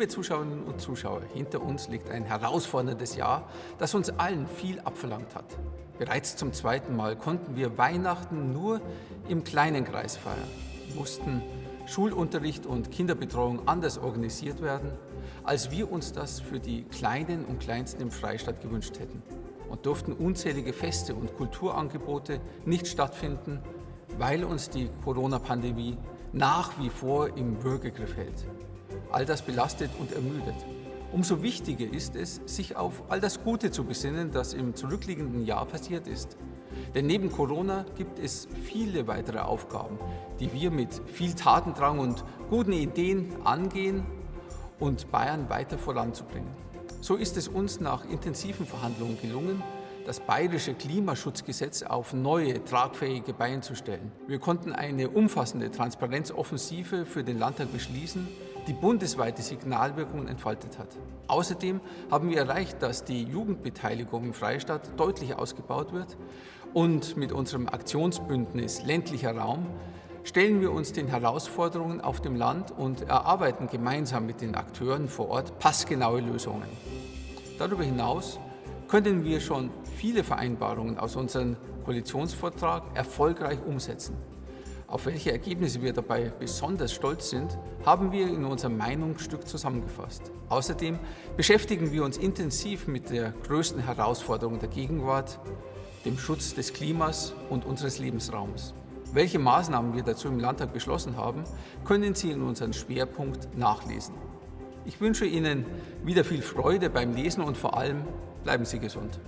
Liebe Zuschauerinnen und Zuschauer, hinter uns liegt ein herausforderndes Jahr, das uns allen viel abverlangt hat. Bereits zum zweiten Mal konnten wir Weihnachten nur im kleinen Kreis feiern, mussten Schulunterricht und Kinderbetreuung anders organisiert werden, als wir uns das für die Kleinen und Kleinsten im Freistaat gewünscht hätten und durften unzählige Feste und Kulturangebote nicht stattfinden, weil uns die Corona-Pandemie nach wie vor im Würgegriff hält. All das belastet und ermüdet. Umso wichtiger ist es, sich auf all das Gute zu besinnen, das im zurückliegenden Jahr passiert ist. Denn neben Corona gibt es viele weitere Aufgaben, die wir mit viel Tatendrang und guten Ideen angehen und Bayern weiter voranzubringen. So ist es uns nach intensiven Verhandlungen gelungen, das bayerische Klimaschutzgesetz auf neue, tragfähige Beine zu stellen. Wir konnten eine umfassende Transparenzoffensive für den Landtag beschließen, die bundesweite Signalwirkungen entfaltet hat. Außerdem haben wir erreicht, dass die Jugendbeteiligung im Freistaat deutlich ausgebaut wird und mit unserem Aktionsbündnis ländlicher Raum stellen wir uns den Herausforderungen auf dem Land und erarbeiten gemeinsam mit den Akteuren vor Ort passgenaue Lösungen. Darüber hinaus können wir schon viele Vereinbarungen aus unserem Koalitionsvertrag erfolgreich umsetzen. Auf welche Ergebnisse wir dabei besonders stolz sind, haben wir in unserem Meinungsstück zusammengefasst. Außerdem beschäftigen wir uns intensiv mit der größten Herausforderung der Gegenwart, dem Schutz des Klimas und unseres Lebensraums. Welche Maßnahmen wir dazu im Landtag beschlossen haben, können Sie in unserem Schwerpunkt nachlesen. Ich wünsche Ihnen wieder viel Freude beim Lesen und vor allem bleiben Sie gesund.